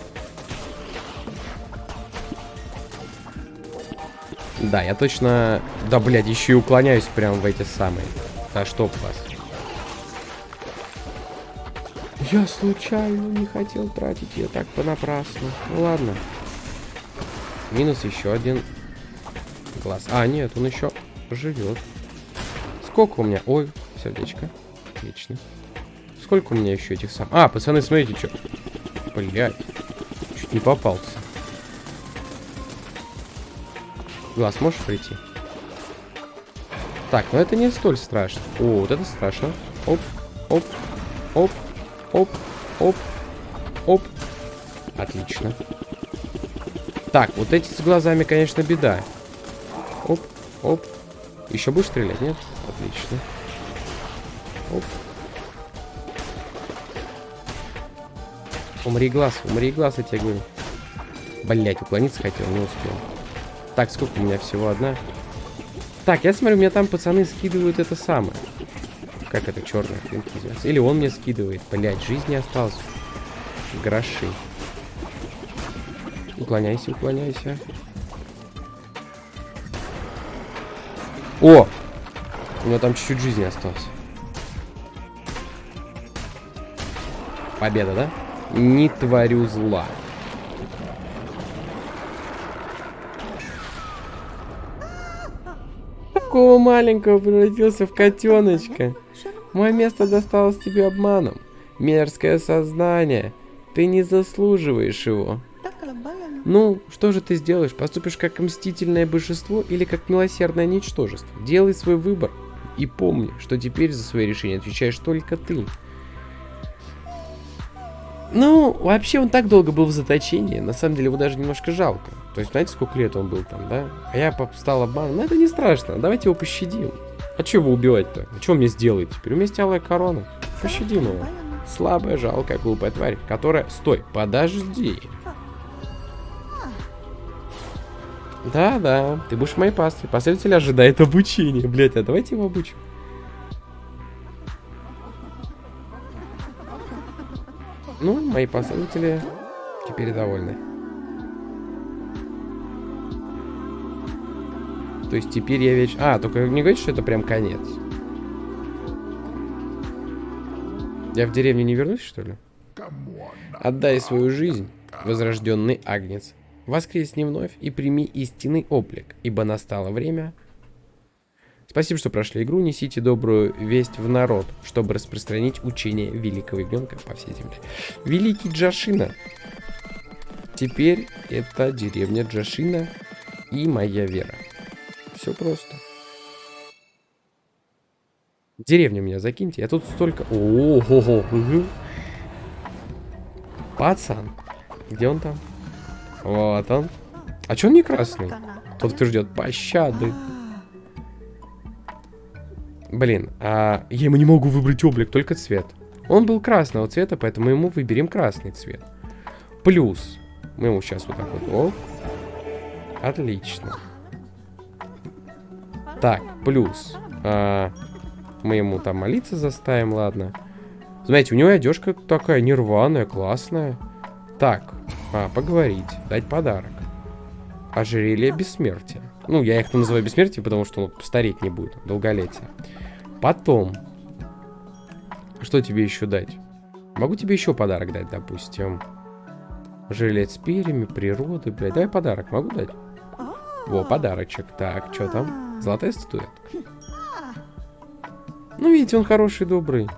Да, я точно... Да, блядь, еще и уклоняюсь прям в эти самые. Да что вас. Я случайно не хотел тратить ее так понапрасну. Ну ладно. Минус еще один глаз. А, нет, он еще живет. Сколько у меня? Ой, сердечко. Отлично. Сколько у меня еще этих сам... А, пацаны, смотрите, что... Блядь. Чуть не попался. Глаз можешь прийти? Так, ну это не столь страшно. О, вот это страшно. Оп, оп, оп, оп, оп, оп. Отлично. Так, вот эти с глазами, конечно, беда. Оп, оп. Еще будешь стрелять, нет? Отлично. Оп. Умри глаз, умри глаз, я тебе говорю. Блять, уклониться хотел, не успел. Так, сколько у меня всего? Одна. Так, я смотрю, у меня там пацаны скидывают это самое. Как это, черная Или он мне скидывает. Блять, жизни осталось. Гроши. Уклоняйся, уклоняйся. О! У него там чуть-чуть жизни осталось. Победа, да? Не творю зла. Такого маленького превратился в котеночка. Мое место досталось тебе обманом. Мерзкое сознание. Ты не заслуживаешь его. Ну, что же ты сделаешь? Поступишь как мстительное божество или как милосердное ничтожество? Делай свой выбор. И помни, что теперь за свои решения отвечаешь только ты. Ну, вообще он так долго был в заточении, на самом деле его даже немножко жалко. То есть, знаете, сколько лет он был там, да? А я стал обманом. Но это не страшно, давайте его пощадим. А что его убивать-то? А что мне сделает теперь? У меня есть алая корона. Пощадим его. Слабая, жалкая, глупая тварь, которая... Стой, подожди. Да-да, ты будешь в моей пастве. Последователь ожидает обучения. Блять, а давайте его обучим. Ну, мои последователи теперь довольны. То есть теперь я веч... А, только не говорите, что это прям конец. Я в деревню не вернусь, что ли? Отдай свою жизнь, возрожденный агнец. Воскресни вновь и прими истинный облик, ибо настало время. Спасибо, что прошли игру. Несите добрую весть в народ, чтобы распространить учение великого ягненка по всей земле. Великий Джашина. Теперь это деревня Джашина и моя вера. Все просто. Деревню меня закиньте. Я тут столько... О, -хо -хо -хо. Пацан. Где он там? Вот он. А че он не красный? Тот, кто ждет пощады. Блин, а я ему не могу выбрать облик, только цвет. Он был красного цвета, поэтому ему выберем красный цвет. Плюс. Мы ему сейчас вот так вот. Оп. Отлично. Так, плюс. А, Мы ему там молиться заставим, ладно. Знаете, у него одежка такая нерваная, классная. Так, а, поговорить, дать подарок. Ожерелье бессмертия. Ну, я их называю бессмертие, потому что он стареть не будет, долголетие. Потом. Что тебе еще дать? Могу тебе еще подарок дать, допустим. Жилет с перьями, природы, блядь. Давай подарок, могу дать? Во, подарочек. Так, что там? Золотая статуэтка. Ну, видите, он хороший, добрый.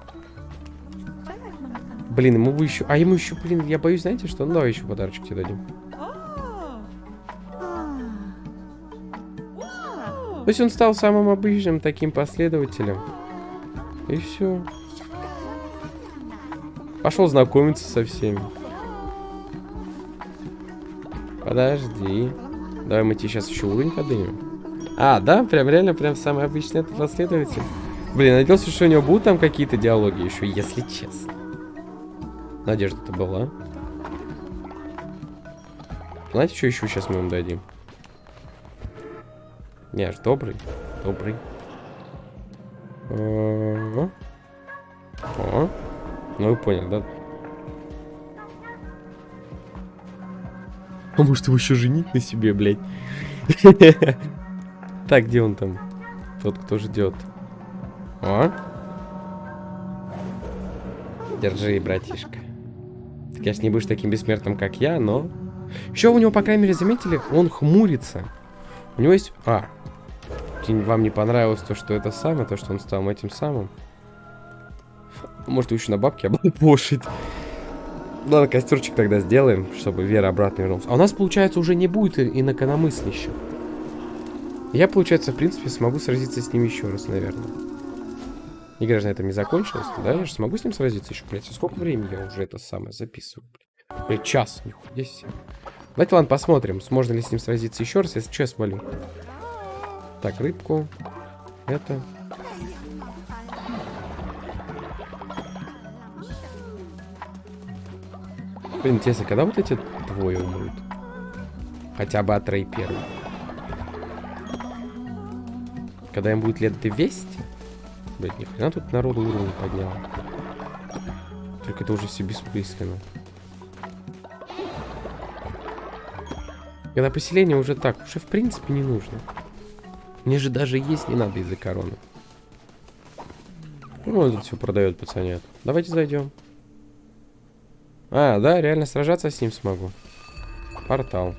Блин, ему бы еще... А ему еще, блин, я боюсь, знаете что? Ну, давай еще подарочек тебе дадим. То есть он стал самым обычным таким последователем. И все. Пошел знакомиться со всеми. Подожди. Давай мы тебе сейчас еще уровень поднимем. А, да? Прям реально, прям самый обычный этот последователь. Блин, надеялся, что у него будут там какие-то диалоги еще, если честно. Надежда-то была. Знаете, что еще сейчас мы ему дадим? Не, аж добрый. Добрый. О, О. Ну, вы поняли, да? А может его еще женить на себе, блядь? Так, где он там? Тот, кто ждет. О. Держи, братишка. Ты, конечно, не будешь таким бессмертным, как я, но... Еще у него, по крайней мере, заметили, он хмурится. У него есть... А. Вам не понравилось то, что это самое, то, что он стал этим самым? Может, еще на бабки облапошить. Ладно, костерчик тогда сделаем, чтобы Вера обратно вернулся. А у нас, получается, уже не будет инакомыслящих. Я, получается, в принципе, смогу сразиться с ним еще раз, наверное. Игра же на этом не закончилась, да? Я же смогу с ним сразиться еще, блядь. Сколько времени я уже это самое записываю, блядь? Блядь, час, нихуя здесь. Давайте, ладно, посмотрим, сможно ли с ним сразиться еще раз, если что, я свалю. Так, рыбку. Это. Блин, интересно, когда вот эти двое умрут? Хотя бы от Рэй первый. Когда им будет лет 200? Блять, нихрена тут народу уровень поднял. Только это уже все бессмысленно. Когда поселение уже так, уже в принципе не нужно. Мне же даже есть не надо из-за короны. Ну, он тут все продает, пацанят. Давайте зайдем. А, да, реально сражаться с ним смогу. Портал.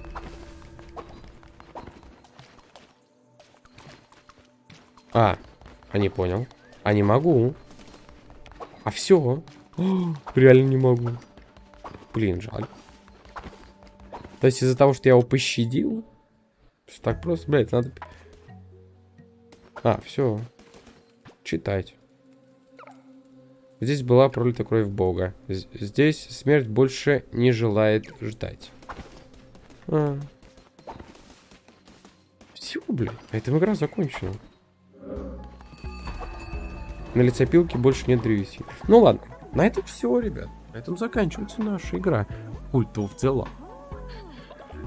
А, а не понял. А не могу. А все. реально не могу. Блин, жаль. То есть из-за того, что я его пощадил? Так просто, блядь, надо... А, все. Читать. Здесь была пролита кровь Бога. Здесь смерть больше не желает ждать. А. Все, блин. А эта игра закончена. На лицепилке больше нет древесины. Ну ладно. На этом все, ребят. На этом заканчивается наша игра. Культов в целом.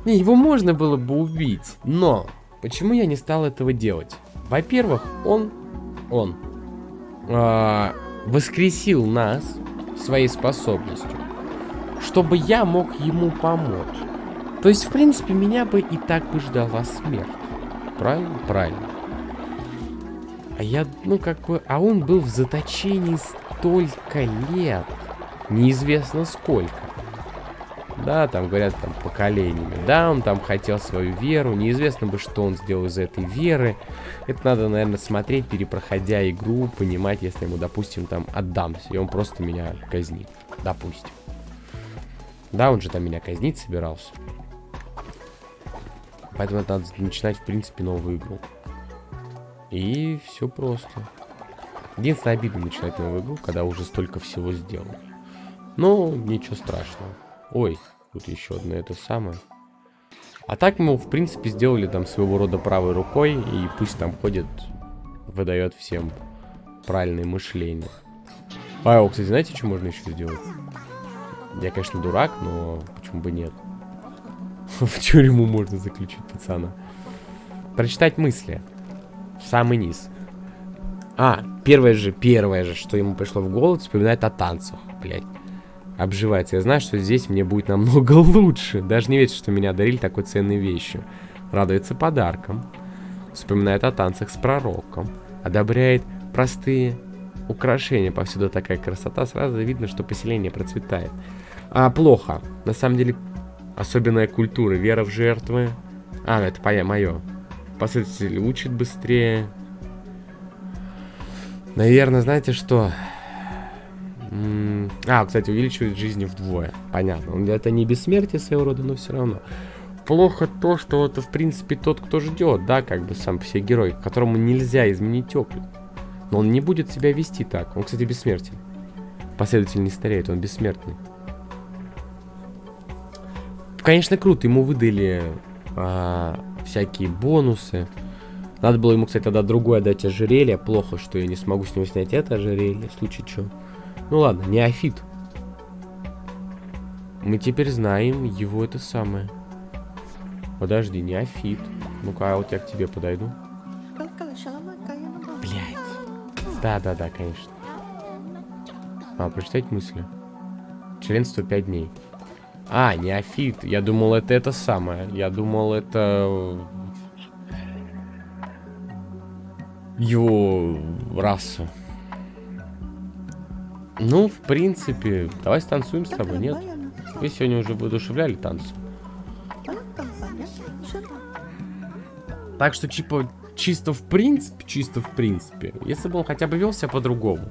Не, его можно было бы убить. Но почему я не стал этого делать? Во-первых, он... Он... А воскресил нас своей способностью, чтобы я мог ему помочь. То есть, в принципе, меня бы и так бы ждала смерть. Правильно? Правильно. А я, ну, как бы... А он был в заточении столько лет. Неизвестно сколько. Да, там говорят, там, поколениями. Да, он там хотел свою веру. Неизвестно бы, что он сделал из этой веры. Это надо, наверное, смотреть, перепроходя игру, понимать, если ему, допустим, там отдамся, и он просто меня казнит. Допустим. Да, он же там меня казнить собирался. Поэтому это надо начинать, в принципе, новую игру. И все просто. Единственное, обидно начинать новую игру, когда уже столько всего сделал. Но ничего страшного. Ой, тут еще одно это самое. А так мы, в принципе, сделали там своего рода правой рукой, и пусть там ходит, выдает всем правильное мышление. А, кстати, знаете, что можно еще сделать? Я, конечно, дурак, но почему бы нет? В тюрьму можно заключить пацана. Прочитать мысли. В самый низ. А, первое же, первое же, что ему пришло в голову, вспоминает о танцах, блядь. Обживается. Я знаю, что здесь мне будет намного лучше. Даже не верится, что меня одарили такой ценной вещью. Радуется подарком. Вспоминает о танцах с пророком. Одобряет простые украшения. Повсюду такая красота. Сразу видно, что поселение процветает. А, плохо. На самом деле, особенная культура. Вера в жертвы. А, это мое. Последователь учит быстрее. Наверное, знаете что? А, кстати, увеличивает жизни вдвое. Понятно. Это не бессмертие своего рода, но все равно. Плохо то, что это, в принципе, тот, кто ждет, да, как бы сам все герой, которому нельзя изменить опыт. Но он не будет себя вести так. Он, кстати, бессмертен. Последователь не стареет, он бессмертный. Конечно, круто, ему выдали а, всякие бонусы. Надо было ему, кстати, тогда другое дать ожерелье. Плохо, что я не смогу с него снять это ожерелье, в случае чего. Ну ладно, неофит. Мы теперь знаем его это самое. Подожди, неофит. Ну-ка, а вот я к тебе подойду. Блять. Да-да-да, конечно. А, прочитать мысли. Членство 5 дней. А, неофит. Я думал, это это самое. Я думал, это... Его раса. Ну, в принципе, давай станцуем с тобой, нет? Вы сегодня уже воодушевляли танцы. Так что, типа, чисто в принципе, чисто в принципе, если бы он хотя бы вел себя по-другому,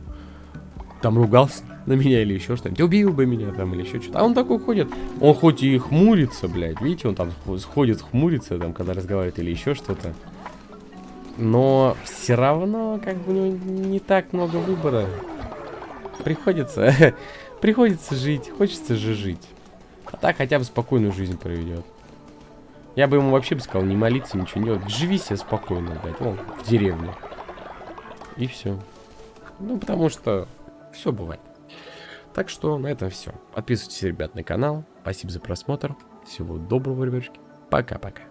там ругался на меня или еще что-нибудь, убил бы меня там или еще что-то. А он такой ходит, он хоть и хмурится, блядь, видите, он там ходит, хмурится, там, когда разговаривает или еще что-то. Но все равно, как бы, у него не так много выбора. Приходится, приходится жить, хочется же жить. А так хотя бы спокойную жизнь проведет. Я бы ему вообще бы сказал, не молиться, ничего не делать. Живи себе спокойно, блядь, вон, в деревне. И все. Ну, потому что все бывает. Так что на этом все. Подписывайтесь, ребят, на канал. Спасибо за просмотр. Всего доброго, ребятушки. Пока-пока.